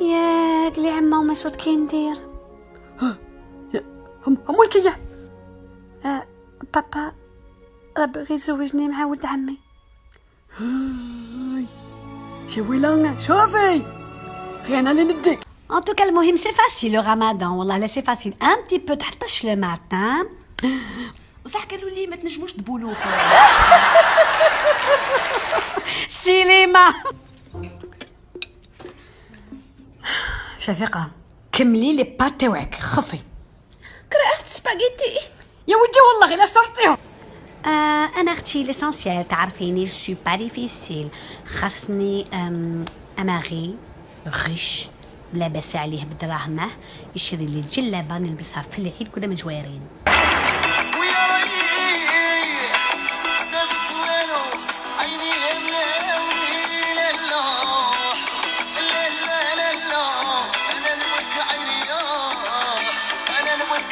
ياك لي عمه ومسعود كي ندير هم هم ولكيه آه بابا راه بغي يتزوجني مع ولد عمي. شي ويلانة شوفي غير أنا اللي نديك. Tout cas, المهم سي فاسيل لو رمضان والله لا سي فاسيل ان بتي بو تحطش لو ماتان بصح قالوا لي ما تنجموش تبولوا في سينما شفيقة كملي لي بات تاوعك خفي. كرهت سباغيتي. يا ودي والله غير صرتيهم آه أنا أختي ليسونسيال تعرفيني سو با ديفيسيل خاصني أماغي غش لاباس عليه بدراهمه يشري لي جلابه نلبسها في العيد كنا مجويرين